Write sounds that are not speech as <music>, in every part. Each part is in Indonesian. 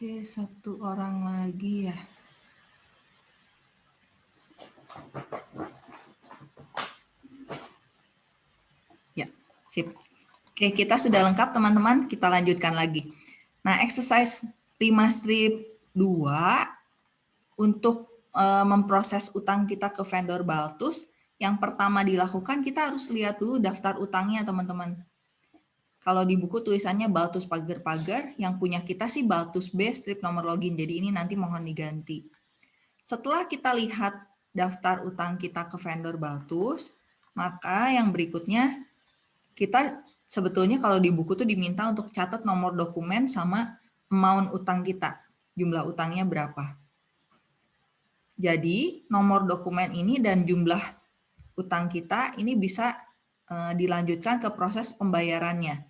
Oke, satu orang lagi ya. Ya, sip. Oke, kita sudah lengkap teman-teman. Kita lanjutkan lagi. Nah, exercise 5 strip 2 untuk uh, memproses utang kita ke vendor Baltus. Yang pertama dilakukan, kita harus lihat dulu daftar utangnya teman-teman. Kalau di buku tulisannya Baltus pagar-pagar, yang punya kita sih Baltus B strip nomor login. Jadi ini nanti mohon diganti. Setelah kita lihat daftar utang kita ke vendor Baltus, maka yang berikutnya kita sebetulnya kalau di buku tuh diminta untuk catat nomor dokumen sama amount utang kita, jumlah utangnya berapa. Jadi nomor dokumen ini dan jumlah utang kita ini bisa eh, dilanjutkan ke proses pembayarannya.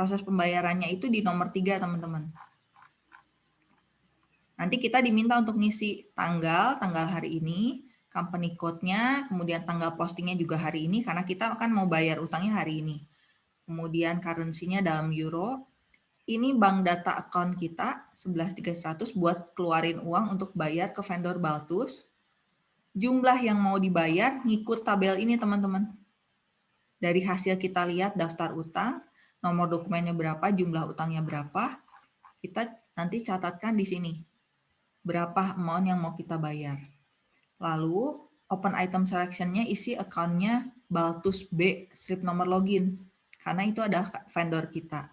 Proses pembayarannya itu di nomor tiga, teman-teman. Nanti kita diminta untuk ngisi tanggal, tanggal hari ini, company code-nya, kemudian tanggal postingnya juga hari ini, karena kita akan mau bayar utangnya hari ini. Kemudian currency-nya dalam euro. Ini bank data account kita, 11300 buat keluarin uang untuk bayar ke vendor Baltus. Jumlah yang mau dibayar ngikut tabel ini, teman-teman. Dari hasil kita lihat daftar utang, nomor dokumennya berapa, jumlah utangnya berapa, kita nanti catatkan di sini. Berapa amount yang mau kita bayar. Lalu, open item selection-nya isi account-nya Baltus B, strip nomor login. Karena itu ada vendor kita.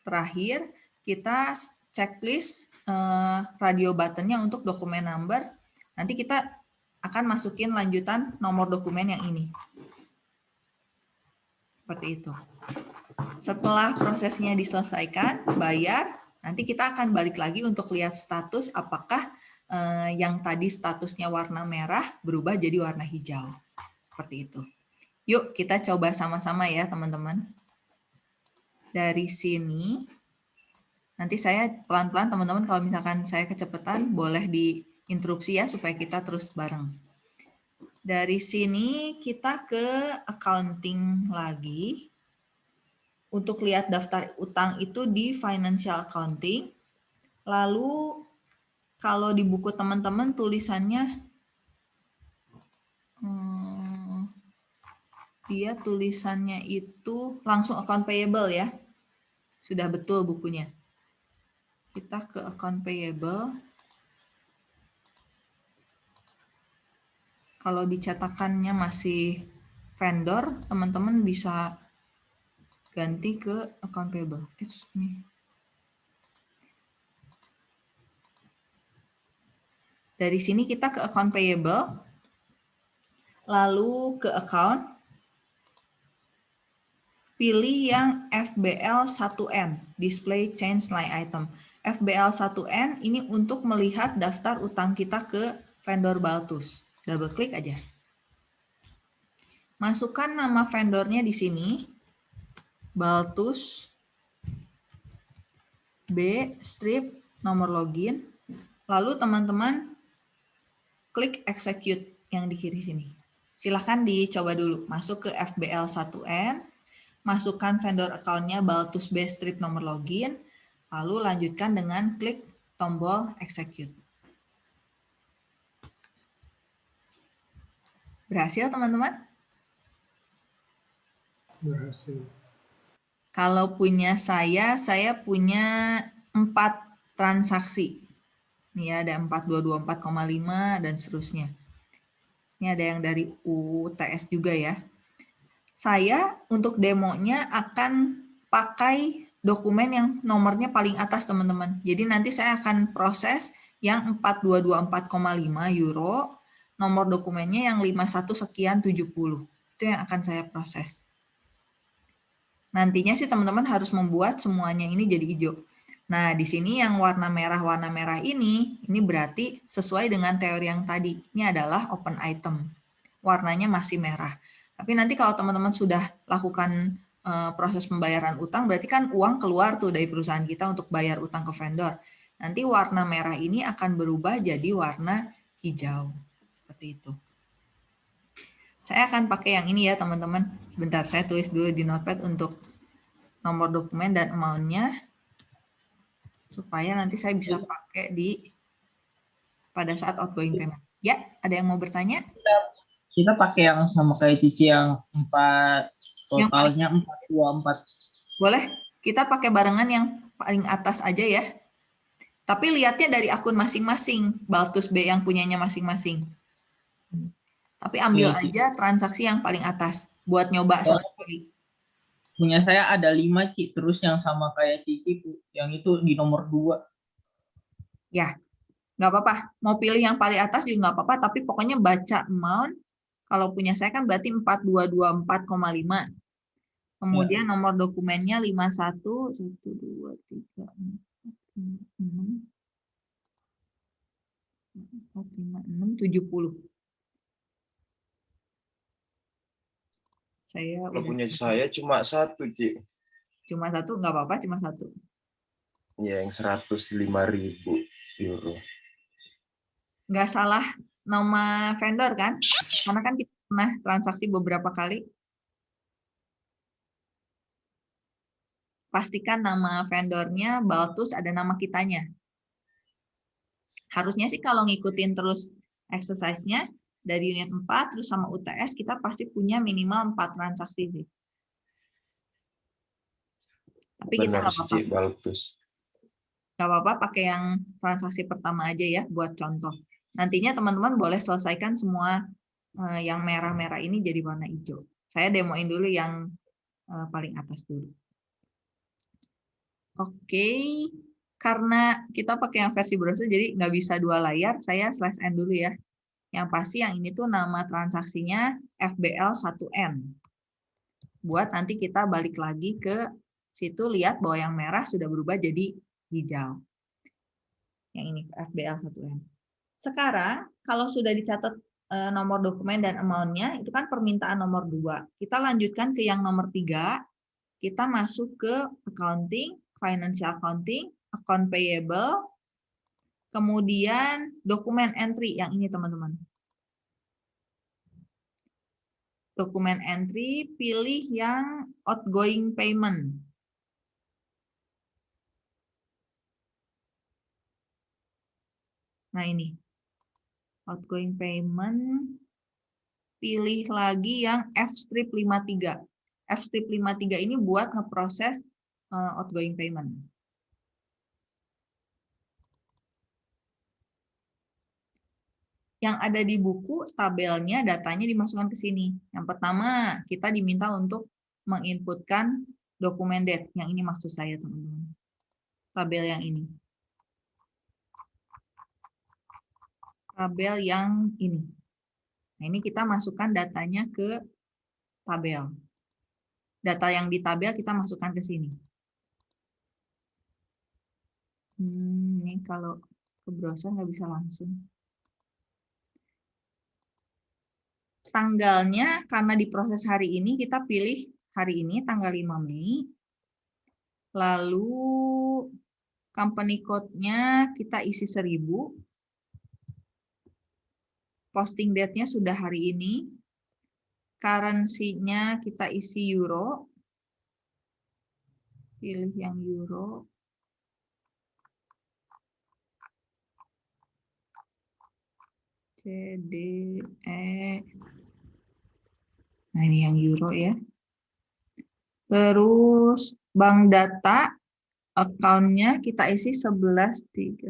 Terakhir, kita checklist eh, radio button-nya untuk dokumen number. Nanti kita akan masukin lanjutan nomor dokumen yang ini. Seperti itu. Setelah prosesnya diselesaikan, bayar, nanti kita akan balik lagi untuk lihat status apakah eh, yang tadi statusnya warna merah berubah jadi warna hijau. Seperti itu. Yuk kita coba sama-sama ya teman-teman. Dari sini, nanti saya pelan-pelan teman-teman kalau misalkan saya kecepatan boleh diinterupsi ya supaya kita terus bareng. Dari sini kita ke accounting lagi. Untuk lihat daftar utang itu di financial accounting. Lalu kalau di buku teman-teman tulisannya hmm, dia tulisannya itu langsung account payable ya. Sudah betul bukunya. Kita ke account payable. Kalau dicetakannya masih vendor, teman-teman bisa ganti ke account payable. Ini. Dari sini kita ke account payable, lalu ke account, pilih yang FBL 1N, display change line item. FBL 1N ini untuk melihat daftar utang kita ke vendor Baltus double klik aja. Masukkan nama vendornya di sini, Baltus B strip nomor login. Lalu teman-teman klik execute yang di kiri sini. Silahkan dicoba dulu. Masuk ke FBL1N, masukkan vendor account-nya Baltus B strip nomor login, lalu lanjutkan dengan klik tombol execute. Berhasil teman-teman? Berhasil. Kalau punya saya, saya punya empat transaksi. Ini ada 4224,5 dan seterusnya. Ini ada yang dari UTS juga ya. Saya untuk demonya akan pakai dokumen yang nomornya paling atas teman-teman. Jadi nanti saya akan proses yang 4224,5 euro nomor dokumennya yang 51 sekian 70. Itu yang akan saya proses. Nantinya sih teman-teman harus membuat semuanya ini jadi hijau. Nah, di sini yang warna merah warna merah ini, ini berarti sesuai dengan teori yang tadi. Ini adalah open item. Warnanya masih merah. Tapi nanti kalau teman-teman sudah lakukan uh, proses pembayaran utang, berarti kan uang keluar tuh dari perusahaan kita untuk bayar utang ke vendor. Nanti warna merah ini akan berubah jadi warna hijau seperti itu. Saya akan pakai yang ini ya teman-teman. Sebentar, saya tulis dulu di notepad untuk nomor dokumen dan amount-nya. supaya nanti saya bisa pakai di pada saat outgoing payment. Ya, ada yang mau bertanya? Kita, kita pakai yang sama kayak Cici yang empat totalnya empat dua empat. Boleh, kita pakai barengan yang paling atas aja ya. Tapi lihatnya dari akun masing-masing, Baltus B yang punyanya masing-masing. Tapi ambil ya, aja transaksi yang paling atas buat nyoba oh. kali punya saya ada lima Ci, terus yang sama kayak Cici yang itu di nomor dua. Ya, nggak apa-apa. Mau pilih yang paling atas juga nggak apa-apa, tapi pokoknya baca amount. Kalau punya saya kan berarti 4224,5. Kemudian ya. nomor dokumennya 51, 1, 2, 3, 4, 5, 6, 4, 5, 6, 70. Saya Kalau punya saya cuma satu, Ci. Cuma satu, nggak apa-apa, cuma satu. Ya, yang 105 ribu euro. Nggak salah nama vendor kan? Karena kan kita pernah transaksi beberapa kali. Pastikan nama vendornya, Baltus ada nama kitanya. Harusnya sih kalau ngikutin terus exercise-nya, dari unit 4 terus sama UTS kita pasti punya minimal 4 transaksi sih. Tapi Benar, kita nggak apa-apa. Nggak apa-apa pakai yang transaksi pertama aja ya buat contoh. Nantinya teman-teman boleh selesaikan semua uh, yang merah-merah ini jadi warna hijau. Saya demoin dulu yang uh, paling atas dulu. Oke, okay. karena kita pakai yang versi browser jadi nggak bisa dua layar, saya slash n dulu ya. Yang pasti yang ini tuh nama transaksinya FBL1N. Buat nanti kita balik lagi ke situ lihat bahwa yang merah sudah berubah jadi hijau. Yang ini FBL1N. Sekarang kalau sudah dicatat eh, nomor dokumen dan amount-nya, itu kan permintaan nomor 2. Kita lanjutkan ke yang nomor 3. Kita masuk ke accounting, financial accounting, account payable, Kemudian dokumen entry yang ini teman-teman. Dokumen entry, pilih yang outgoing payment. Nah ini, outgoing payment, pilih lagi yang F-strip 53. F-strip 53 ini buat ngeproses uh, outgoing payment. Yang ada di buku tabelnya datanya dimasukkan ke sini. Yang pertama, kita diminta untuk menginputkan dokumen date. Yang ini maksud saya, teman-teman. Tabel yang ini. Tabel yang ini. Nah, ini kita masukkan datanya ke tabel. Data yang di tabel kita masukkan ke sini. Hmm, ini kalau ke browser nggak bisa langsung. Tanggalnya karena diproses hari ini kita pilih hari ini tanggal 5 Mei. Lalu company code-nya kita isi 1000. Posting date-nya sudah hari ini. Currency-nya kita isi euro. Pilih yang euro. C, D, E, Nah, ini yang euro ya. Terus bank data account-nya kita isi 11.300.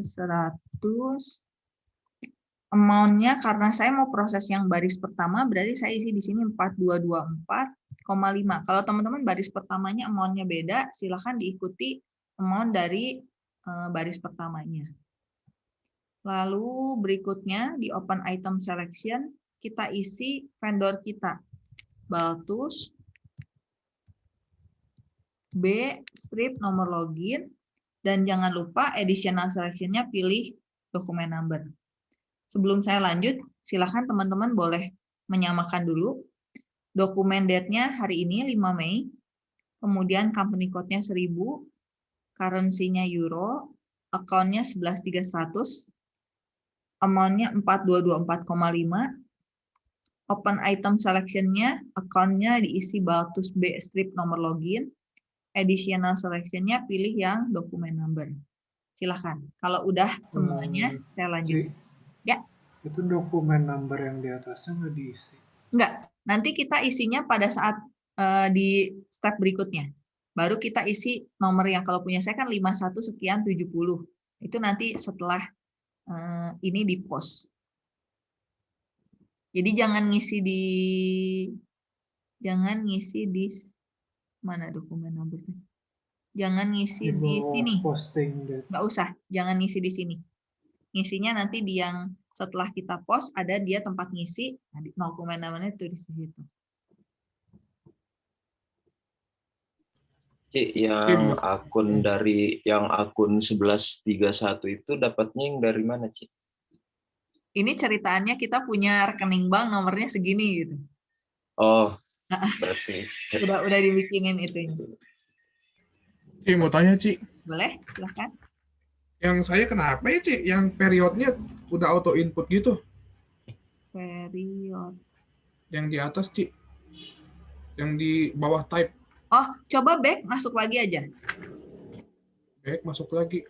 Amount-nya karena saya mau proses yang baris pertama berarti saya isi di sini 4224,5. Kalau teman-teman baris pertamanya amount-nya beda, silahkan diikuti amount dari eh, baris pertamanya. Lalu berikutnya di open item selection kita isi vendor kita. Baltus. B, strip nomor login. Dan jangan lupa additional selection-nya pilih dokumen number. Sebelum saya lanjut, silahkan teman-teman boleh menyamakan dulu. Dokumen date-nya hari ini 5 Mei. Kemudian company code-nya 1000. Currency-nya euro. Account-nya 11300. Amount-nya 4224,5 open item selection-nya, account-nya diisi Baltus B strip nomor login, additional selection-nya pilih yang dokumen number. Silahkan. Kalau udah semuanya, Hmm, saya lanjut. Ci, Ya. Itu dokumen number yang di atasnya nggak diisi. Enggak, nanti kita isinya pada saat eh, di step berikutnya. Baru kita isi nomor yang kalau punya saya kan 51 sekian 70. Itu nanti setelah eh, ini di post. Jadi jangan ngisi di jangan ngisi di mana dokumen nomornya. Jangan ngisi Di di sini. posting nggak usah, jangan ngisi di sini. Ngisinya nanti di yang setelah kita post ada dia tempat ngisi, nah, di- dokumen namanya tulis di situ. Cik, yang akun dari yang akun 1131 itu dapatnya yang dari mana, Cik? Ini ceritaannya kita punya rekening bank nomornya segini gitu. Oh, <laughs> berarti Udah udah dibikinin itu. Ci, mau tanya, Ci. Boleh? Silahkan. Yang saya kenapa ya, Ci? Yang periodnya udah auto input gitu. Period. Yang di atas, Ci. Yang di bawah type. Oh, coba back masuk lagi aja. Baik, masuk lagi.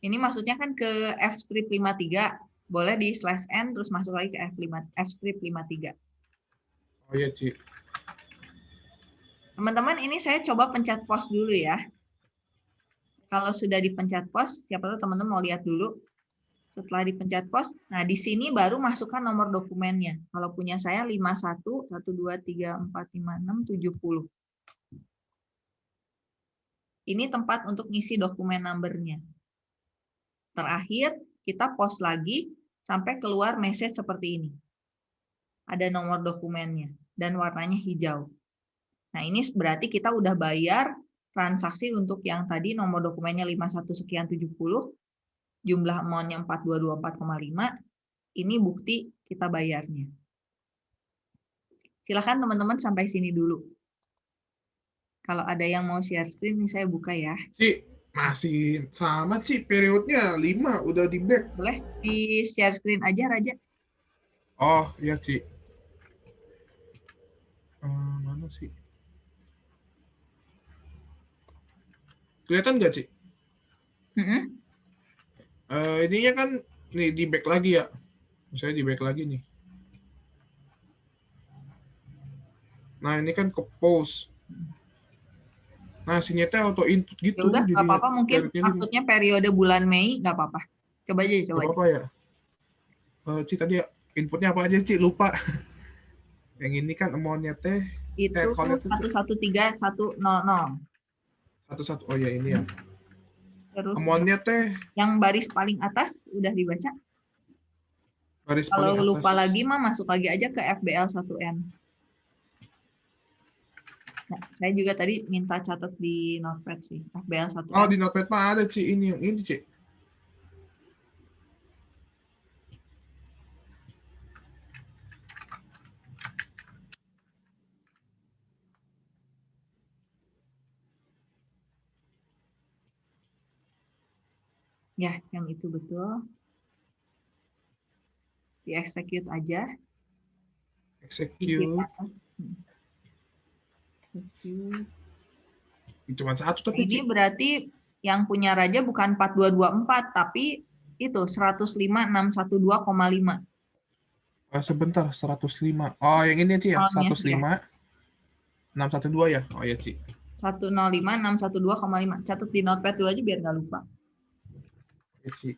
Ini maksudnya kan ke F strip 53. Boleh di slash N terus masuk lagi ke F5 F strip 53. Oh iya, Ci. Teman-teman, ini saya coba pencet pause dulu ya. Kalau sudah dipencet pause, siapa tahu teman-teman mau lihat dulu. Setelah dipencet pause, nah di sini baru masukkan nomor dokumennya. Kalau punya saya 51 1 2 3 4 5 6 70. Ini tempat untuk ngisi dokumen numbernya. Terakhir, kita post lagi sampai keluar message seperti ini. Ada nomor dokumennya dan warnanya hijau. Nah, ini berarti kita udah bayar transaksi untuk yang tadi nomor dokumennya 51 sekian 70, jumlah amount-nya 4224,5, ini bukti kita bayarnya. Silakan teman-teman sampai sini dulu. Kalau ada yang mau share screen, ini saya buka ya. Ci, masih sama, Ci. Periodnya 5, udah di back. Boleh di share screen aja, Raja? Oh, iya, Ci. Eh, mana sih? Kelihatan nggak, Ci? Mm-mm. Eh, ininya kan nih di back lagi ya. Saya di back lagi nih. Nah, ini kan ke post. Sini teh auto input gitu. Ya udah, nggak apa-apa. Mungkin maksudnya periode bulan Mei, nggak apa-apa. Coba aja, coba apa-apa ya. Eh, Ci tadi inputnya apa aja, Ci? Lupa. <laughs> Yang ini kan amount-nya teh Itu Eh, kalau itu- 113100. satu-satu. Oh ya ini ya. Terus Amount-nya teh yang baris paling atas udah dibaca. baris Kalau paling lupa atas. lagi mah masuk lagi aja ke FBL 1N. Nah, saya juga tadi minta catat di notepad sih, FBL 1N. Oh, di notepad mah ada, Ci. Ini yang ini, Ci. Ya, yang itu betul. Di execute aja. di Execute. atas. Hmm. Cuma satu tapi. Ini berarti yang punya raja bukan 4224 tapi itu 105.612,5. Ah, sebentar, 105. Oh, yang ini, Ci ya? Oh, iya, 105. 612 ya? Oh, iya, Ci. 105.612,5. Catat di notepad dulu aja biar nggak lupa. Iya, Ci.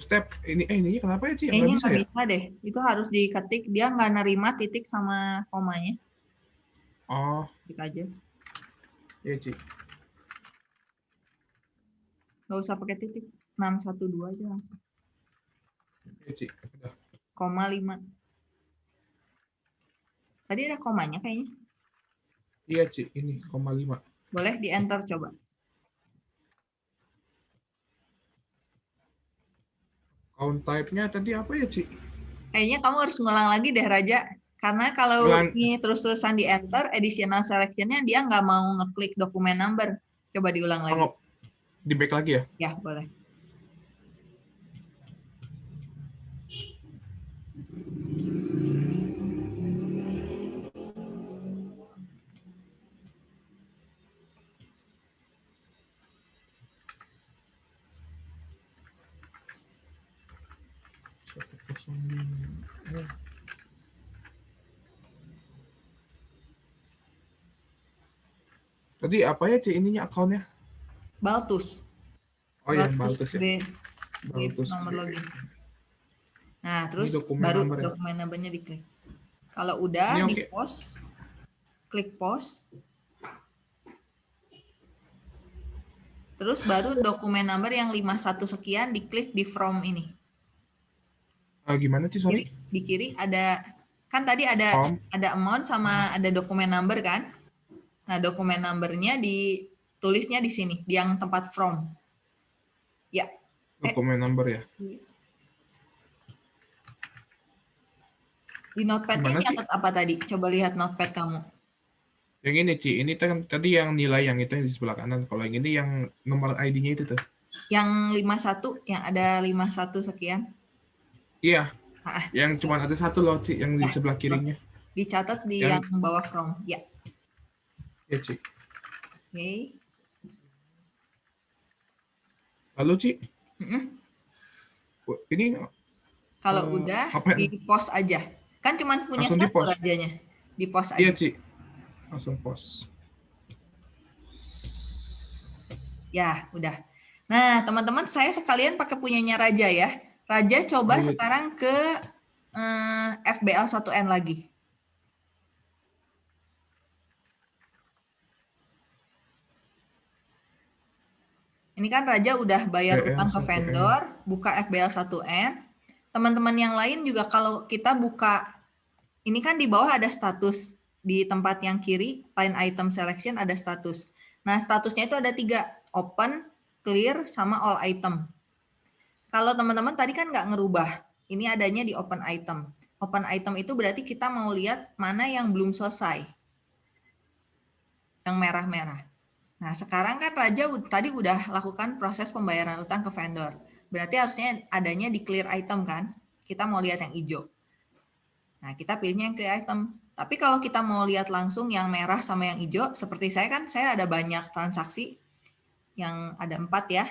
Step ini eh ini kenapa ya Ci? Nggak Kayaknya bisa ya? bisa deh. Itu harus diketik. Dia nggak nerima titik sama komanya. Oh, Ketik aja. iya Ci. Nggak usah pakai titik. 612 aja langsung. Iya Ci. Udah. Koma 5. Tadi ada komanya kayaknya. Iya, Ci, ini koma lima. Boleh di enter coba. Count type-nya tadi apa ya, Ci? Kayaknya kamu harus ngulang lagi deh Raja. Karena kalau Ulang. ini terus-terusan di enter, additional selection-nya dia nggak mau ngeklik dokumen number. Coba diulang lagi. Oh, di back lagi ya? Ya, boleh. Satu kosong lima. Eh. Tadi apa ya, Ci, ininya akunnya? Baltus. Oh yang Baltus ya. B- B- Baltus. nomor login. Nah, terus dokumen baru number ya? dokumen numbernya diklik. Kalau udah Ini di oke. post, klik post. Terus baru dokumen number yang 51 sekian diklik di from ini. Ah, gimana, Ci, sorry? Kiri, di kiri ada kan tadi ada From. ada amount sama ada dokumen number kan? Nah, dokumen numbernya ditulisnya di sini, di yang tempat from. Ya, Dokumen number ya. di notepad-nya nyatet apa tadi? Coba lihat notepad kamu. Yang ini, Ci, ini kan tadi yang nilai yang itu yang di sebelah kanan. Kalau yang ini yang nomor ID-nya itu tuh. Yang 51, yang ada 51 sekian, Iya. Ah. Yang cuma ada satu loh, Ci, yang di Ah, sebelah kirinya. dicatat di Yang- yang bawah from. Ya, Ya, Ci. oke. Lalu, Ci, Mm-mm. ini Kalau Eh, udah, apa di post aja. Kan cuma punya Langsung satu di-post? rajanya. Di post aja. iya, Ci. Langsung post. Ya, udah. Nah, teman-teman, saya sekalian pakai punyanya Raja ya. Raja coba Lanjut. sekarang ke eh, FBL 1N lagi. Ini kan Raja udah bayar FBL utang ke 1N. vendor, buka FBL 1N. Teman-teman yang lain juga kalau kita buka, ini kan di bawah ada status. Di tempat yang kiri, line item selection ada status. Nah, statusnya itu ada tiga, open, clear, sama all item. Kalau teman-teman tadi kan nggak ngerubah, ini adanya di open item. Open item itu berarti kita mau lihat mana yang belum selesai. Yang merah-merah. Nah, sekarang kan Raja tadi udah lakukan proses pembayaran utang ke vendor. Berarti harusnya adanya di clear item kan? Kita mau lihat yang hijau. Nah, kita pilihnya yang clear item. Tapi kalau kita mau lihat langsung yang merah sama yang hijau, seperti saya kan, saya ada banyak transaksi yang ada empat ya.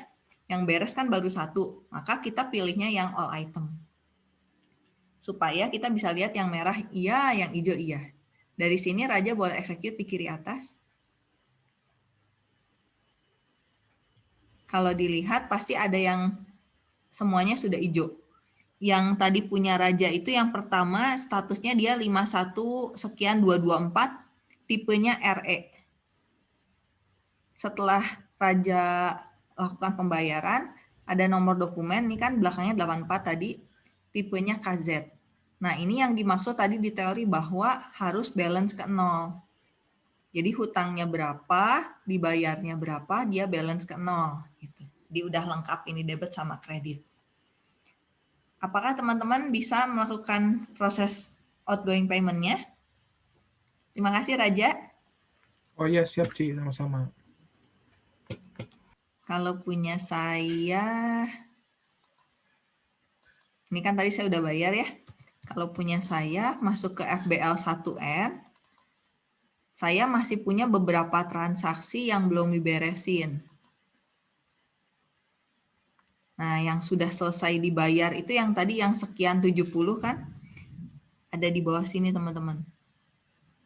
Yang beres kan baru satu, maka kita pilihnya yang all item. Supaya kita bisa lihat yang merah iya, yang hijau iya. Dari sini Raja boleh execute di kiri atas. Kalau dilihat pasti ada yang semuanya sudah hijau. Yang tadi punya Raja itu yang pertama statusnya dia 51 sekian 224, tipenya RE. Setelah Raja lakukan pembayaran, ada nomor dokumen, ini kan belakangnya 84 tadi, tipenya KZ. Nah ini yang dimaksud tadi di teori bahwa harus balance ke nol. Jadi hutangnya berapa, dibayarnya berapa, dia balance ke nol. Dia udah lengkap ini debit sama kredit. Apakah teman-teman bisa melakukan proses outgoing payment-nya? Terima kasih Raja. Oh iya, siap, Ci. Sama-sama. Kalau punya saya, ini kan tadi saya udah bayar ya. Kalau punya saya masuk ke FBL 1N, saya masih punya beberapa transaksi yang belum diberesin. Nah, yang sudah selesai dibayar itu yang tadi yang sekian 70 kan? Ada di bawah sini teman-teman.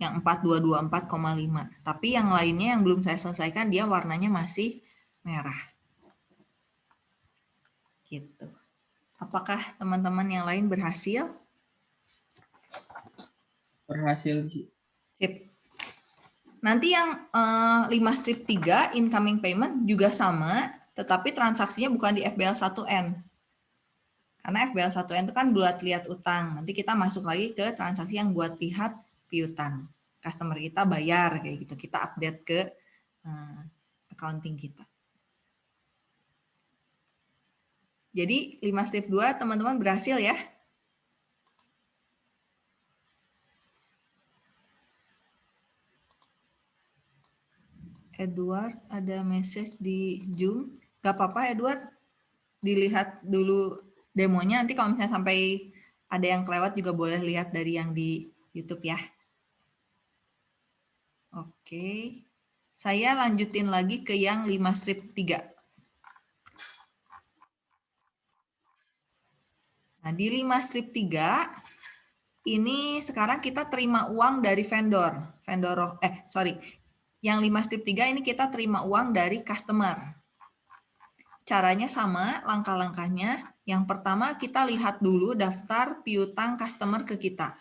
Yang 4224,5. Tapi yang lainnya yang belum saya selesaikan dia warnanya masih merah. Gitu. Apakah teman-teman yang lain berhasil? Berhasil. Sip. Nanti yang eh, 5 strip 3 incoming payment juga sama, tetapi transaksinya bukan di FBL 1N. Karena FBL 1N itu kan buat lihat utang. Nanti kita masuk lagi ke transaksi yang buat lihat piutang. customer kita bayar kayak gitu. Kita update ke uh, accounting kita. Jadi 5 step 2 teman-teman berhasil ya. Edward ada message di Zoom. Gak apa-apa Edward, dilihat dulu demonya. Nanti kalau misalnya sampai ada yang kelewat juga boleh lihat dari yang di YouTube ya. Oke, saya lanjutin lagi ke yang 5 strip 3. Nah, di 5 strip 3, ini sekarang kita terima uang dari vendor. Vendor, eh sorry, yang 5 strip 3 ini kita terima uang dari customer. Caranya sama, langkah-langkahnya. Yang pertama kita lihat dulu daftar piutang customer ke kita.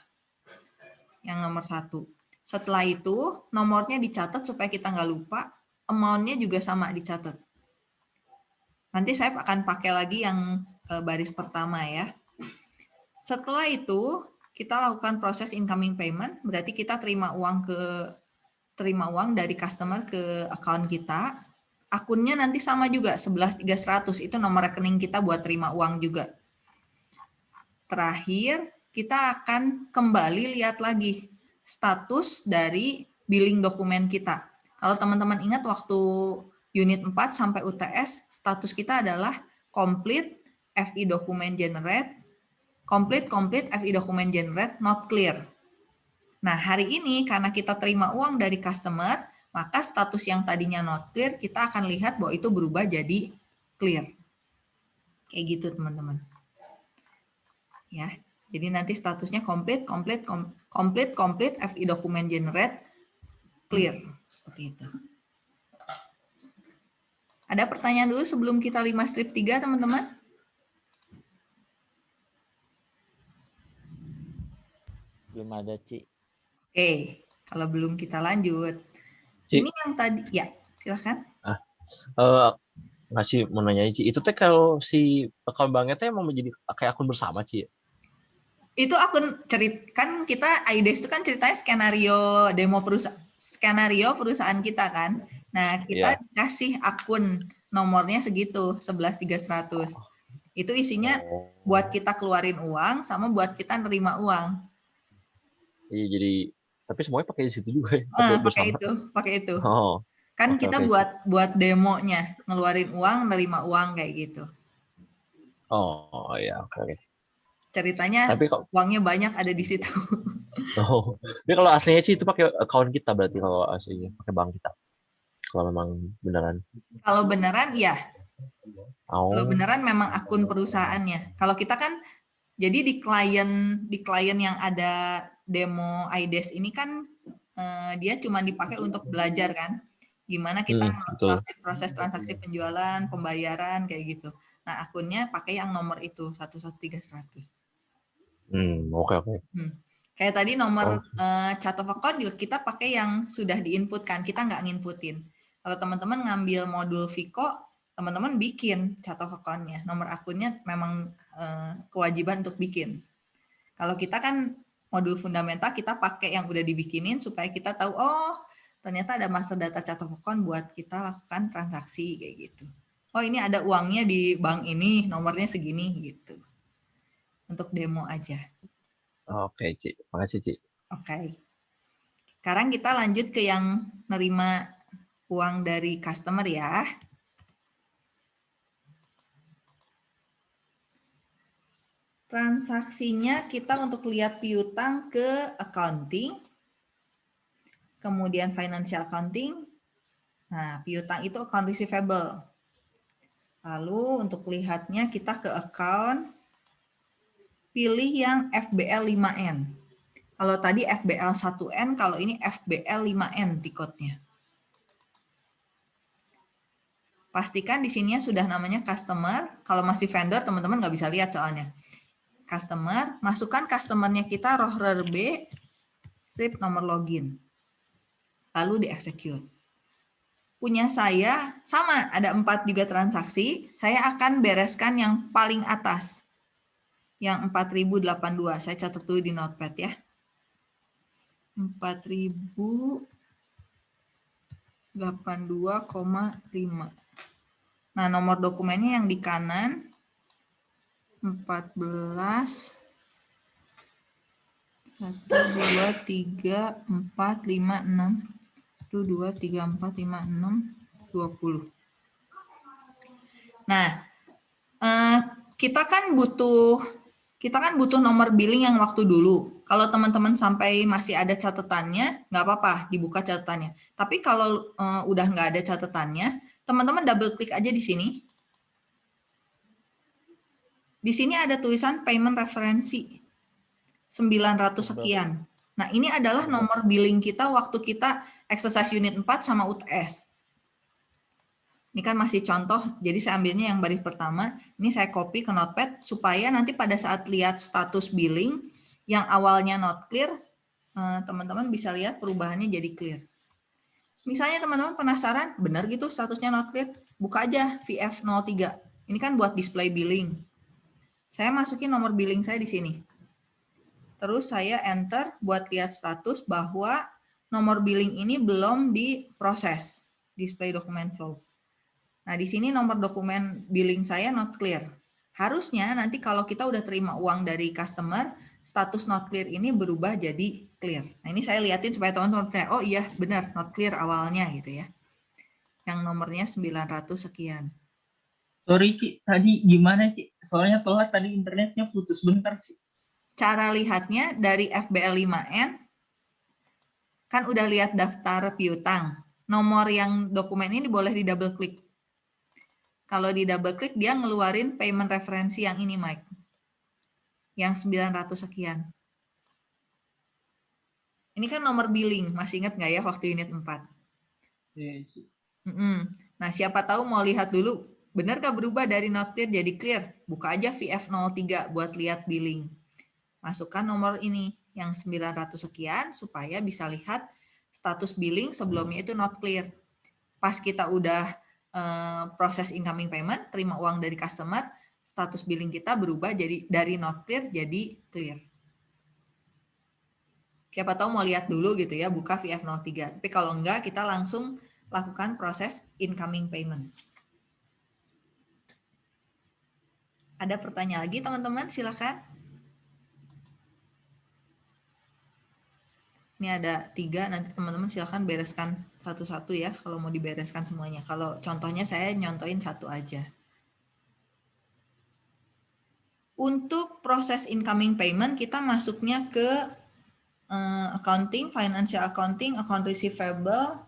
Yang nomor satu. Setelah itu nomornya dicatat supaya kita nggak lupa, amount-nya juga sama dicatat. Nanti saya akan pakai lagi yang eh, baris pertama ya. Setelah itu kita lakukan proses incoming payment, berarti kita terima uang ke terima uang dari customer ke account kita. Akunnya nanti sama juga 11300 itu nomor rekening kita buat terima uang juga. Terakhir, kita akan kembali lihat lagi status dari billing dokumen kita. Kalau teman-teman ingat waktu unit 4 sampai UTS, status kita adalah complete FI document generate, complete complete FI document generate not clear. Nah, hari ini karena kita terima uang dari customer, maka status yang tadinya not clear, kita akan lihat bahwa itu berubah jadi clear. Kayak gitu, teman-teman. Ya, jadi nanti statusnya complete, complete, complete, complete, FI document generate, clear. Seperti itu. Ada pertanyaan dulu sebelum kita 5 strip 3, teman-teman? Belum ada, Ci. Oke, kalau belum kita lanjut. Ci. Ini yang tadi, ya silahkan. Ah, uh, ngasih mau nanya Ci, itu teh kalau si akun banknya teh mau menjadi kayak akun bersama Ci? Itu akun cerit kan kita IDES itu kan ceritanya skenario demo perusahaan skenario perusahaan kita kan. Nah, kita Iya. kasih akun nomornya segitu 11300. Itu isinya Oh. buat kita keluarin uang sama buat kita nerima uang. Iya jadi tapi semuanya pakai di situ juga ya. Ah, pakai bersama. itu, pakai itu. Oh, Kan oke, kita oke, buat buat demonya, ngeluarin uang, nerima uang kayak gitu. oh ya oke oke. Ceritanya Tapi kok uangnya banyak ada di situ. <laughs> oh, tapi kalau aslinya sih itu pakai account kita berarti kalau aslinya pakai bank kita. Kalau memang beneran. Kalau beneran iya, Oh. Kalau beneran memang akun perusahaannya. Kalau kita kan jadi di klien di klien yang ada demo IDES ini kan eh, dia cuma dipakai untuk belajar kan. Gimana kita Hmm, ngelakuin proses transaksi penjualan, pembayaran kayak gitu. Nah, akunnya pakai yang nomor itu 11300. Hmm, oke oke. Kayak tadi nomor Oh. eh, chart of account juga kita pakai yang sudah diinputkan, kita nggak nginputin. Kalau teman-teman ngambil modul Vico, teman-teman bikin chart of account-nya. Nomor akunnya memang eh, kewajiban untuk bikin. Kalau kita kan modul fundamental kita pakai yang udah dibikinin supaya kita tahu oh ternyata ada master data chart of account buat kita lakukan transaksi kayak gitu. Oh ini ada uangnya di bank ini, nomornya segini gitu. Untuk demo aja. Oke, Ci. Makasih, Ci. Oke. Sekarang kita lanjut ke yang nerima uang dari customer ya. Transaksinya kita untuk lihat piutang ke accounting, kemudian financial accounting. Nah, piutang itu account receivable. Lalu untuk lihatnya kita ke account, pilih yang FBL 5N. Kalau tadi FBL 1N, kalau ini FBL 5N tiketnya. Pastikan di sini sudah namanya customer. Kalau masih vendor, teman-teman nggak bisa lihat soalnya. Customer, masukkan customernya kita rohrer B, strip nomor login. Lalu di-execute. Punya saya, sama, ada empat juga transaksi. Saya akan bereskan yang paling atas. Yang 4082, saya catat dulu di notepad ya. 4082,5. Nah, nomor dokumennya yang di kanan 14 1 2 3 4 5 6 1 2 3 4 5 6 20. Nah, eh, kita kan butuh kita kan butuh nomor billing yang waktu dulu. Kalau teman-teman sampai masih ada catatannya, nggak apa-apa, dibuka catatannya. Tapi kalau uh, udah nggak ada catatannya, teman-teman double klik aja di sini. Di sini ada tulisan payment referensi 900 sekian. Nah, ini adalah nomor billing kita waktu kita exercise unit 4 sama UTS. Ini kan masih contoh, jadi saya ambilnya yang baris pertama. Ini saya copy ke notepad supaya nanti pada saat lihat status billing yang awalnya not clear, eh, teman-teman bisa lihat perubahannya jadi clear. Misalnya teman-teman penasaran, benar gitu statusnya not clear? Buka aja VF03. Ini kan buat display billing. Saya masukin nomor billing saya di sini. Terus saya enter buat lihat status bahwa nomor billing ini belum diproses, display document flow. Nah, di sini nomor dokumen billing saya not clear. Harusnya nanti kalau kita udah terima uang dari customer, status not clear ini berubah jadi clear. Nah, ini saya liatin supaya teman-teman percaya, oh iya benar not clear awalnya gitu ya. Yang nomornya 900 sekian. Sorry Ci, tadi gimana Ci? Soalnya telat tadi internetnya putus bentar sih. Cara lihatnya dari FBL 5N, kan udah lihat daftar piutang. Nomor yang dokumen ini boleh di double klik. Kalau di double klik dia ngeluarin payment referensi yang ini Mike. Yang 900 sekian. Ini kan nomor billing, masih ingat nggak ya waktu unit 4? Iya, Mm -mm. Nah, siapa tahu mau lihat dulu, benarkah berubah dari not clear jadi clear? Buka aja VF03 buat lihat billing. Masukkan nomor ini, yang 900 sekian, supaya bisa lihat status billing sebelumnya itu not clear. Pas kita udah Eh, proses incoming payment, terima uang dari customer, status billing kita berubah jadi dari not clear jadi clear. Siapa tahu mau lihat dulu gitu ya, buka VF03. Tapi kalau enggak, kita langsung lakukan proses incoming payment. Ada pertanyaan lagi teman-teman? Silakan. Ini ada tiga, nanti teman-teman silahkan bereskan satu-satu ya, kalau mau dibereskan semuanya. Kalau contohnya saya nyontoin satu aja. Untuk proses incoming payment, kita masuknya ke uh, accounting, financial accounting, account receivable,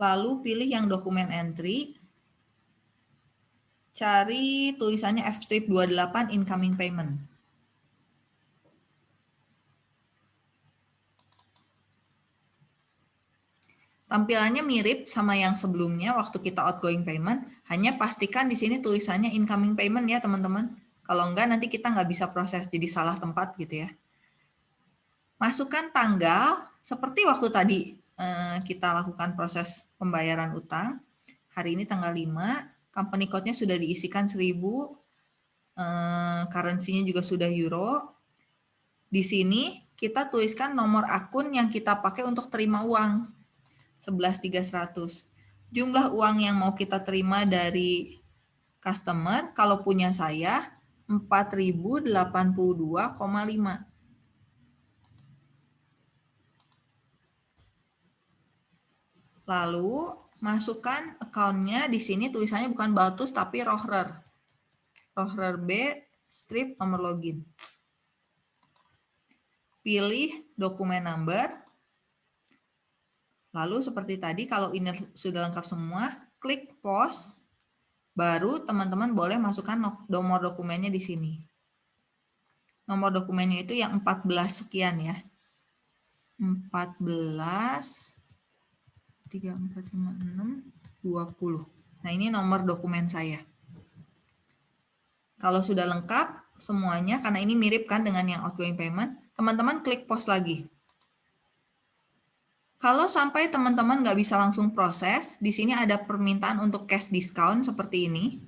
lalu pilih yang dokumen entry, cari tulisannya F-strip 28 incoming payment. Tampilannya mirip sama yang sebelumnya waktu kita outgoing payment, hanya pastikan di sini tulisannya incoming payment ya teman-teman. Kalau enggak nanti kita nggak bisa proses, jadi salah tempat gitu ya. Masukkan tanggal, seperti waktu tadi eh, kita lakukan proses pembayaran utang. Hari ini tanggal 5, company code-nya sudah diisikan 1000, eh, currency-nya juga sudah euro. Di sini kita tuliskan nomor akun yang kita pakai untuk terima uang 11.300. Jumlah uang yang mau kita terima dari customer, kalau punya saya, 4.082,5. Lalu masukkan account-nya di sini tulisannya bukan Baltus tapi Rohrer. Rohrer B strip nomor login. Pilih dokumen number, Lalu seperti tadi kalau ini sudah lengkap semua, klik pause, baru teman-teman boleh masukkan nomor dokumennya di sini. Nomor dokumennya itu yang 14 sekian ya. 14, 3, 4, 5, 6, 20. Nah ini nomor dokumen saya. Kalau sudah lengkap semuanya, karena ini mirip kan dengan yang outgoing payment, teman-teman klik pause lagi. Kalau sampai teman-teman nggak bisa langsung proses, di sini ada permintaan untuk cash discount seperti ini.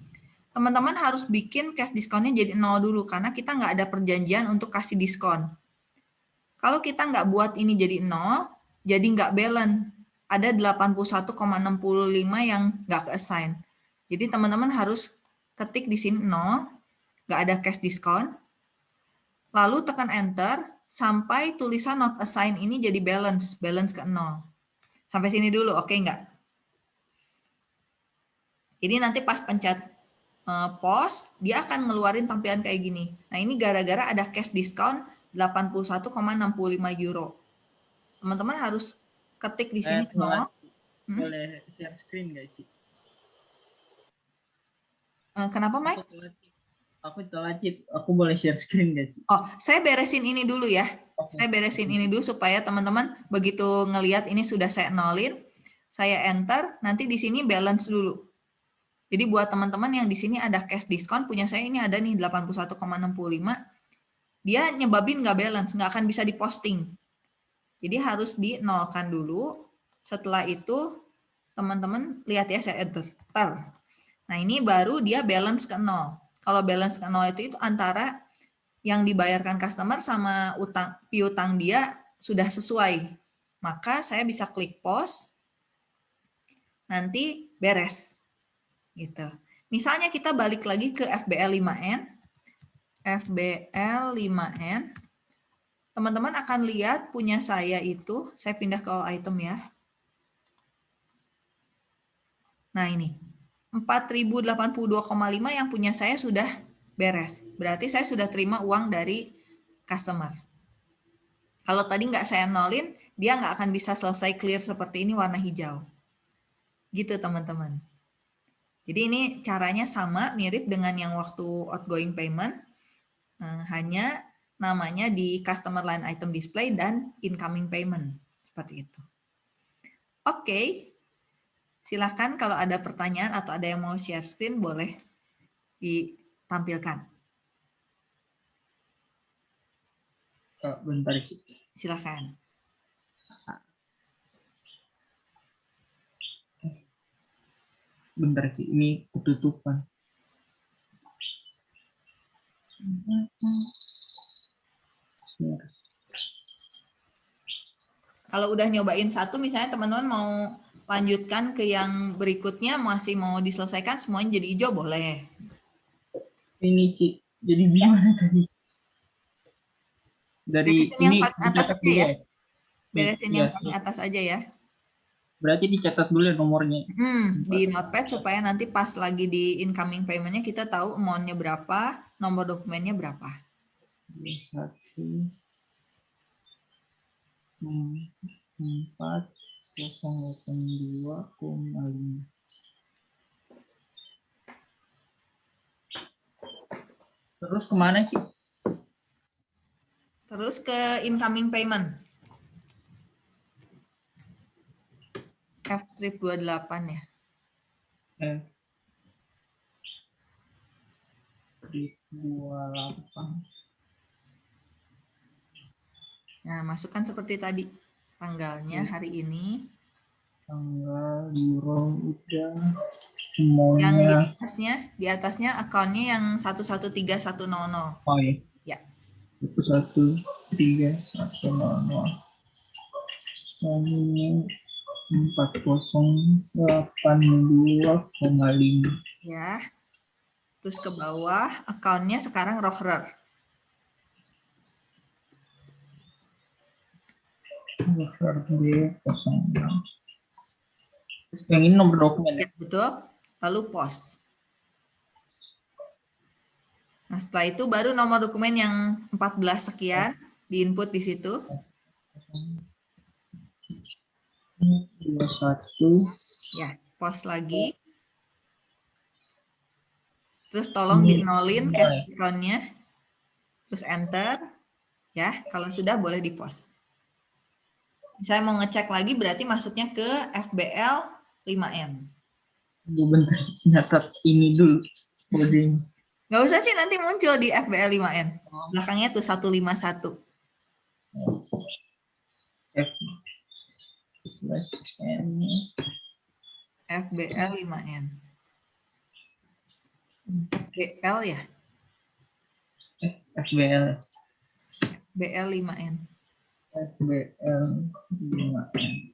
Teman-teman harus bikin cash discountnya jadi nol dulu, karena kita nggak ada perjanjian untuk kasih diskon. Kalau kita nggak buat ini jadi 0, jadi nggak balance. Ada 81,65 yang nggak ke-assign. Jadi teman-teman harus ketik di sini 0, nggak ada cash discount. Lalu tekan enter sampai tulisan not assign ini jadi balance, balance ke 0. Sampai sini dulu, oke nggak? Jadi nanti pas pencet uh, pos, dia akan ngeluarin tampilan kayak gini. Nah ini gara-gara ada cash discount 81,65 euro. Teman-teman harus ketik di sini. Eh, boleh, Hmm? boleh share screen nggak sih? Uh, kenapa, Mike? Aku telat, aku telat, Cip. Aku boleh share screen nggak sih? Oh, saya beresin ini dulu ya. Oke. Saya beresin ini dulu supaya teman-teman begitu ngelihat ini sudah saya nolin, saya enter, nanti di sini balance dulu. Jadi buat teman-teman yang di sini ada cash discount, punya saya ini ada nih 81,65, dia nyebabin nggak balance, nggak akan bisa diposting. Jadi harus dinolkan dulu. Setelah itu teman-teman lihat ya saya enter. Nah ini baru dia balance ke nol. Kalau balance ke nol itu itu antara yang dibayarkan customer sama utang piutang dia sudah sesuai. Maka saya bisa klik pause. Nanti beres. Gitu. Misalnya kita balik lagi ke FBL 5N. FBL 5N. Teman-teman akan lihat punya saya itu, saya pindah ke all item ya. Nah ini, 4082,5 yang punya saya sudah beres. Berarti saya sudah terima uang dari customer. Kalau tadi nggak saya nolin, dia nggak akan bisa selesai clear seperti ini warna hijau. Gitu teman-teman. Jadi ini caranya sama, mirip dengan yang waktu outgoing payment. Eh, hanya namanya di customer line item display dan incoming payment. Seperti itu. Oke, silahkan kalau ada pertanyaan atau ada yang mau share screen boleh ditampilkan. Bentar, Cip. Silahkan. Bentar, Cip. Ini ketutupan. Kalau udah nyobain satu, misalnya teman-teman mau lanjutkan ke yang berikutnya, masih mau diselesaikan semuanya jadi hijau, boleh. Ini, Cip. Jadi gimana tadi? Dari Beresin yang ini paling atas aja ya. ya? Beresin Iya, yang paling atas aja ya. Berarti dicatat dulu ya nomornya. Hmm, di notepad supaya nanti pas lagi di incoming payment-nya kita tahu amount-nya berapa, nomor dokumennya berapa. Satu empat kosong delapan dua koma lima terus ke mana sih Terus ke incoming payment. F strip 28 ya. eh dua delapan Nah, masukkan seperti tadi. Tanggalnya hari ini. tanggal euro udah Yang di semuanya atasnya, di atasnya akunnya yang 11310. oh iya Ya. itu satu tiga satu nol nol ini empat kosong delapan dua koma lima Ya. Terus ke bawah, akunnya sekarang Rohrer. B kosong enam Terus yang ini nomor dokumen ya betul. Lalu pos. Nah, setelah itu baru nomor dokumen yang 14 sekian diinput di situ. dua satu Ya, pos lagi. Terus tolong dinolin cash discount-nya. Terus enter. Ya, kalau sudah boleh di pos. Saya mau ngecek lagi berarti masuknya ke FBL 5M. Gue bentar nyatat ini dulu Nggak usah sih nanti muncul di FBL 5M. Belakangnya tuh 151. F FBL 5N. FBL ya? FBL BL 5N. FBL 5N.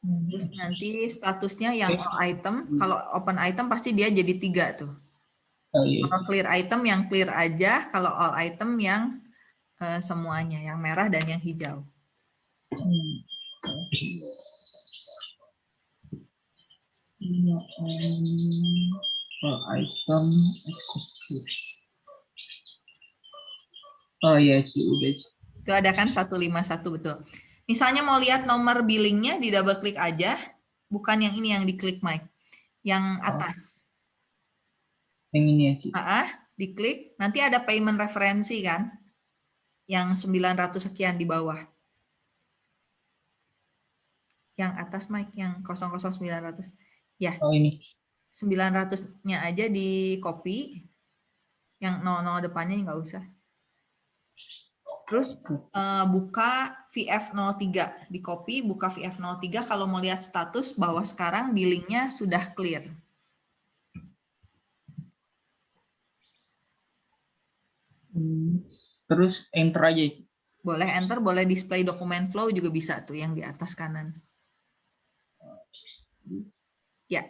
Terus nanti statusnya yang all item, kalau open item pasti dia jadi tiga tuh. Oh, iya. Kalau clear item yang clear aja, kalau all item yang eh, semuanya, yang merah dan yang hijau. Hmm. Per item execute. Oh iya sih udah. Itu ada kan 151 betul. Misalnya mau lihat nomor billingnya di double klik aja, bukan yang ini yang diklik Mike. Yang atas. Yang ini ya Ci. Ah, diklik, nanti ada payment referensi kan? Yang 900 sekian di bawah. Yang atas Mike, yang 00900. Ya, Oh ini. 900-nya aja di copy. Yang 00 depannya nggak usah. Terus eh, buka VF03 di copy, buka VF03 kalau mau lihat status bahwa sekarang billingnya sudah clear. Hmm. Terus enter aja. Boleh enter, boleh display dokumen flow juga bisa tuh yang di atas kanan. Ya.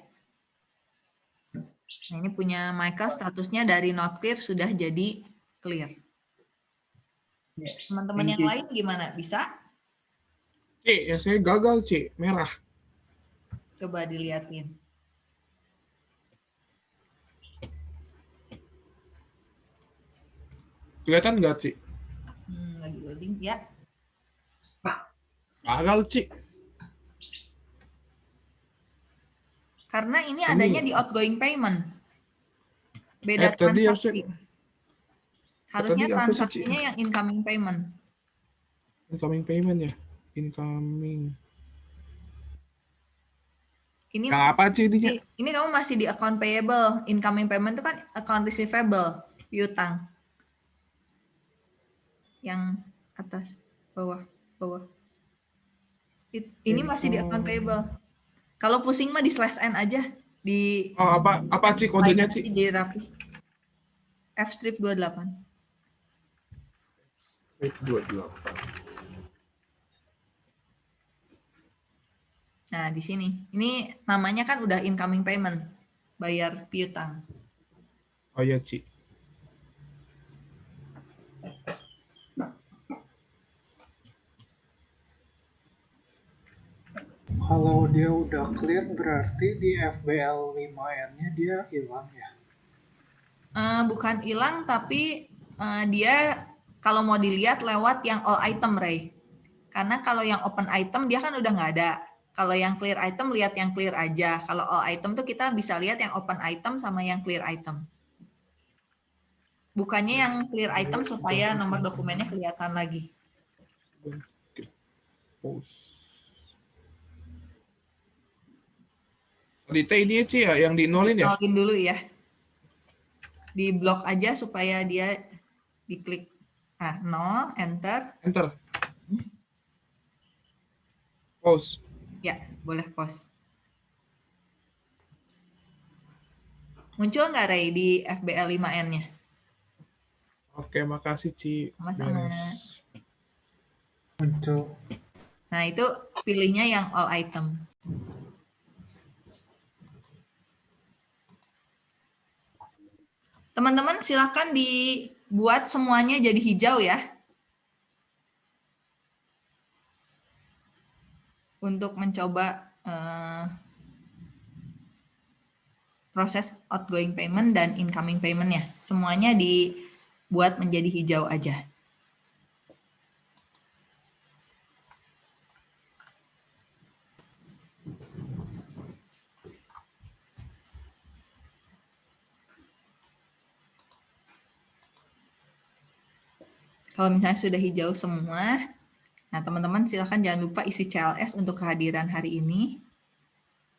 Nah, ini punya Michael statusnya dari not clear sudah jadi clear. Ya, Teman-teman yang lain gimana? Bisa? Cik, ya saya gagal, Cik. Merah. Coba dilihatin. Kelihatan nggak, Cik? Hmm, lagi loading ya. Gagal, Cik. Karena ini Ini- adanya di outgoing payment. Beda Eh, tadi transaksi. Harusnya- tadi sih, transaksinya yang incoming payment. Incoming payment ya? Incoming. Ini Yang apa, ininya? ini, ini kamu masih di account payable. Incoming payment itu kan account receivable, piutang. Yang atas, bawah, bawah. It- Ini masih di account payable. Kalau pusing mah di slash n aja di Oh, apa, apa, Cik, kodenya, Cik? jadi rapi. F strip 28. Nah, di sini. Ini namanya kan udah incoming payment. Bayar piutang. Oh, iya, Cik. Kalau dia udah clear berarti di FBL 5N-nya dia hilang ya. Eh, bukan hilang, tapi eh, dia kalau mau dilihat lewat yang all item, Ray. Karena kalau yang open item dia kan udah nggak ada. Kalau yang clear item lihat yang clear aja. Kalau all item tuh kita bisa lihat yang open item sama yang clear item. Bukannya yang clear item supaya nomor dokumennya kelihatan lagi. Post. Di T ini Cik, ya? Yang di nolin ya? Nolin dulu ya. Di blok aja supaya dia diklik. Ah, nol, enter. Enter. Pause. Ya, boleh pause. Muncul nggak Ray di FBL 5N-nya? Oke, makasih, Ci. Sama-sama. Muncul. Nah, itu pilihnya yang all item. Teman-teman silakan dibuat semuanya jadi hijau ya. Untuk mencoba eh, proses outgoing payment dan incoming payment-nya. Semuanya dibuat menjadi hijau aja. Kalau misalnya sudah hijau semua, nah teman-teman silakan jangan lupa isi CLS untuk kehadiran hari ini.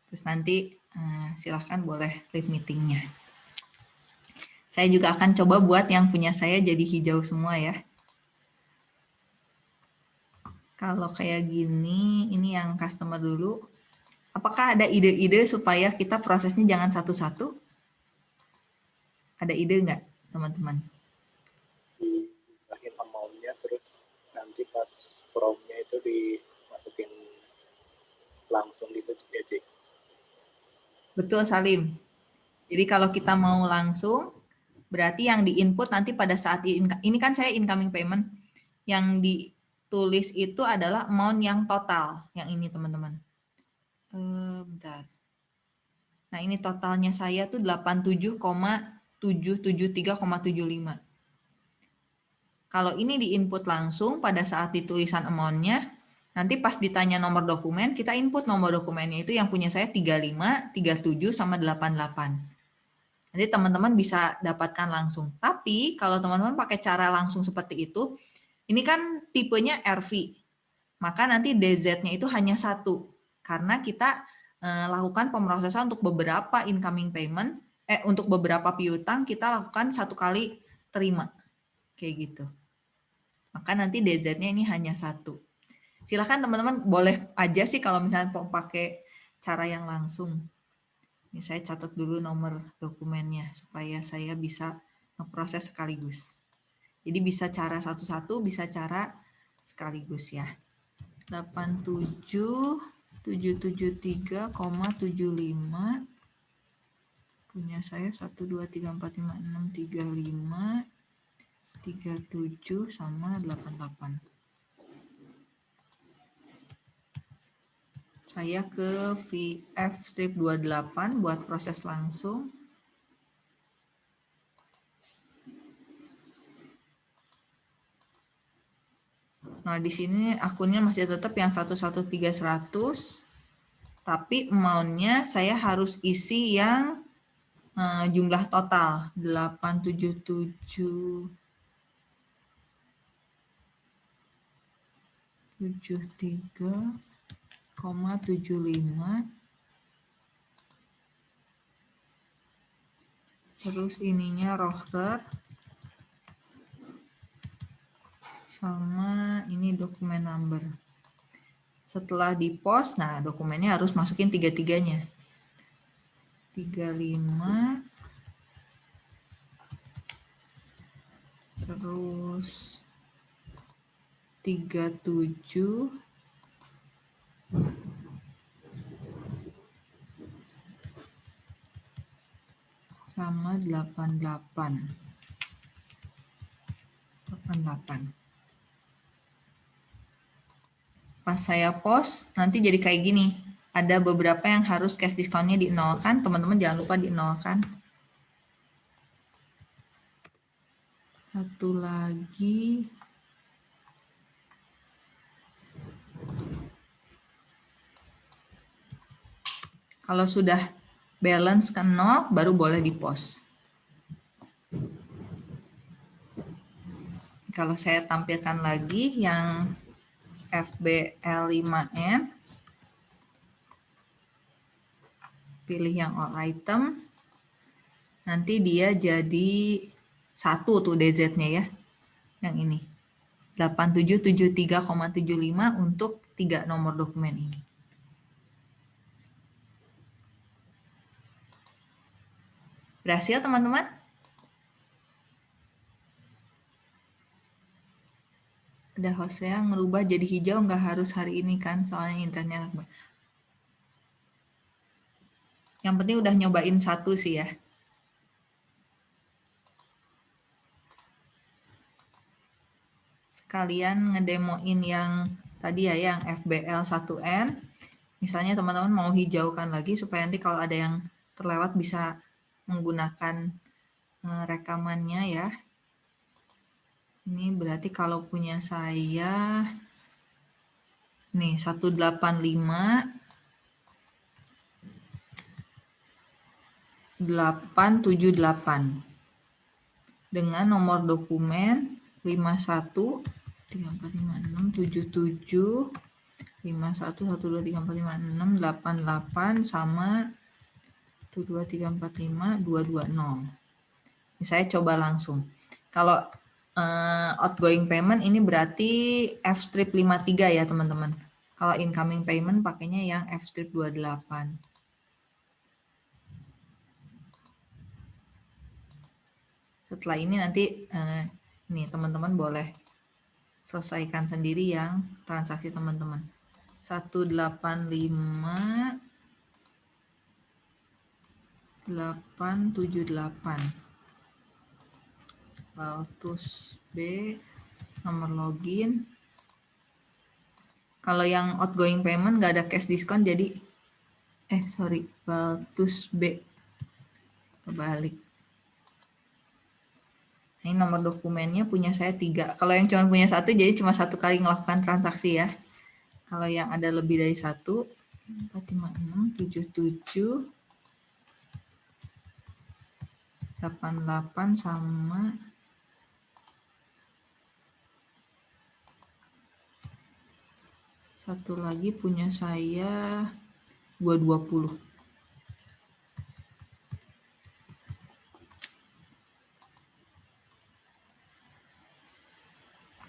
Terus nanti eh, silakan boleh leave meetingnya. Saya juga akan coba buat yang punya saya jadi hijau semua ya. Kalau kayak gini, ini yang customer dulu. Apakah ada ide-ide supaya kita prosesnya jangan satu-satu? Ada ide nggak, teman-teman? Pas from-nya itu dimasukin langsung gitu ya? Betul Salim. Jadi kalau kita mau langsung, berarti yang di input nanti pada saat ini kan saya incoming payment, yang ditulis itu adalah amount yang total, yang ini teman-teman. Eh, bentar. Nah ini totalnya saya tuh 87,773,75. Kalau ini di input langsung pada saat ditulisan amount-nya, nanti pas ditanya nomor dokumen, kita input nomor dokumennya itu yang punya saya 35, 37, sama 88. Nanti teman-teman bisa dapatkan langsung. Tapi kalau teman-teman pakai cara langsung seperti itu, ini kan tipenya RV. Maka nanti DZ-nya itu hanya satu. Karena kita eh, lakukan pemrosesan untuk beberapa incoming payment, eh untuk beberapa piutang kita lakukan satu kali terima. Kayak gitu. Maka nanti DZ-nya ini hanya satu. Silahkan teman-teman boleh aja sih kalau misalnya mau pakai cara yang langsung. Ini saya catat dulu nomor dokumennya supaya saya bisa ngeproses sekaligus. Jadi bisa cara satu-satu, bisa cara sekaligus ya. 87 773,75 punya saya 1 2 3 4 5 6 35 37 sama 88. Saya ke VF strip 28 buat proses langsung. Nah, di sini akunnya masih tetap yang 113100 tapi amount-nya saya harus isi yang uh, jumlah total 877 73,75 terus ininya roster. Sama ini dokumen number. Setelah di post nah dokumennya harus masukin tiga-tiganya. 35 terus tiga tujuh sama delapan delapan. Delapan delapan. Pas saya post nanti jadi kayak gini. Ada beberapa yang harus cash discountnya dinolkan teman-teman jangan lupa dinolkan satu lagi Kalau sudah balance ke nol, baru boleh di post. Kalau saya tampilkan lagi yang FBL5N, pilih yang all item, nanti dia jadi satu tuh DZ-nya ya, yang ini. 8773,75 untuk tiga nomor dokumen ini. Berhasil teman-teman? Ada host yang merubah jadi hijau nggak harus hari ini kan soalnya internetnya yang penting udah nyobain satu sih ya. Sekalian ngedemoin yang tadi ya yang FBL 1N. Misalnya teman-teman mau hijaukan lagi supaya nanti kalau ada yang terlewat bisa menggunakan eh, rekamannya ya. Ini berarti kalau punya saya nih 185 878 dengan nomor dokumen 51 3456 77 51 12 3456 88 sama 1, 2, 3, 4, 5, 2, 2, 0. Ini saya coba langsung. Kalau uh, outgoing payment ini berarti F strip 53 ya teman-teman. Kalau incoming payment pakainya yang F strip 28. Setelah ini nanti uh, nih teman-teman boleh selesaikan sendiri yang transaksi teman-teman. 185 878 Baltus B nomor login. Kalau yang outgoing payment nggak ada cash diskon jadi eh sorry Baltus B. Kebalik. Ini nomor dokumennya punya saya tiga. Kalau yang cuma punya satu jadi cuma satu kali melakukan transaksi ya. Kalau yang ada lebih dari satu 456 77 88 sama satu lagi punya saya 220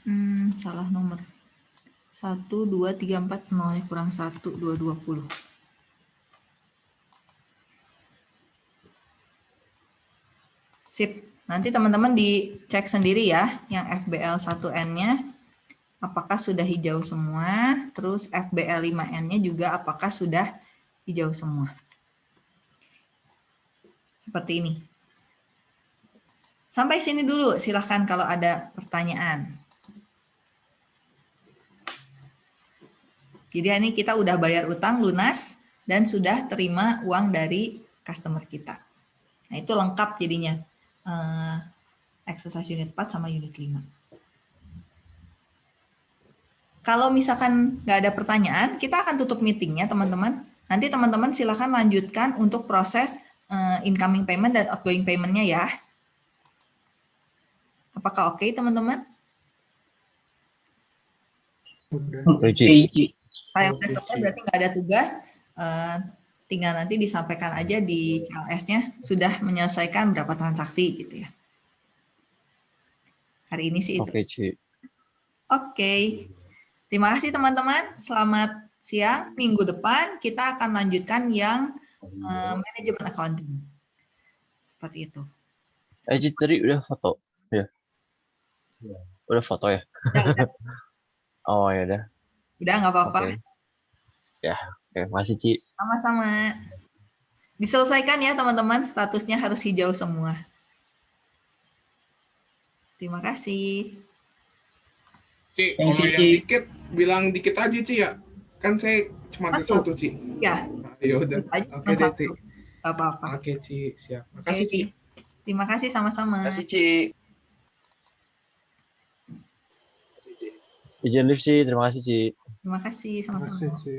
hmm, salah nomor. 1 2 3 4 nolnya kurang 1 2 20 Sip. Nanti teman-teman dicek sendiri ya, yang FBL 1N-nya apakah sudah hijau semua, terus FBL 5N-nya juga apakah sudah hijau semua. Seperti ini. Sampai sini dulu, silahkan kalau ada pertanyaan. Jadi ini kita udah bayar utang lunas dan sudah terima uang dari customer kita. Nah itu lengkap jadinya uh, exercise unit 4 sama unit 5. Kalau misalkan nggak ada pertanyaan, kita akan tutup meetingnya teman-teman. Nanti teman-teman silakan lanjutkan untuk proses uh, incoming payment dan outgoing payment-nya ya. Apakah oke okay, teman-teman? Oke, Ci. Saya udah selesai berarti nggak ada tugas. Uh, tinggal nanti disampaikan aja di CLS-nya sudah menyelesaikan berapa transaksi gitu ya. Hari ini sih itu. Oke, Ci. Oke. Terima kasih teman-teman. Selamat siang. Minggu depan kita akan lanjutkan yang uh, manajemen accounting. Seperti itu. Eh, Ci, tadi udah foto? Ya. Udah foto ya? Udah, udah. <laughs> oh, ya udah. Udah nggak apa-apa. Oke. Ya, oke. Makasih, Ci. Sama-sama. Diselesaikan ya teman-teman, statusnya harus hijau semua. Terima kasih. Ci, Thank kalau you, yang Ci. dikit, bilang dikit aja, Ci ya. Kan saya cuma ada Satu. Ci. Ya, Ya udah. Oke deh, satu. Ci. Apa-apa. Oke, Ci. Siap. Makasih, Ci. Terima kasih sama-sama. Kasih Ci. Masih Izin live, Ci. Terima kasih, Ci. Terima kasih Terima sama-sama. kasih, Ci.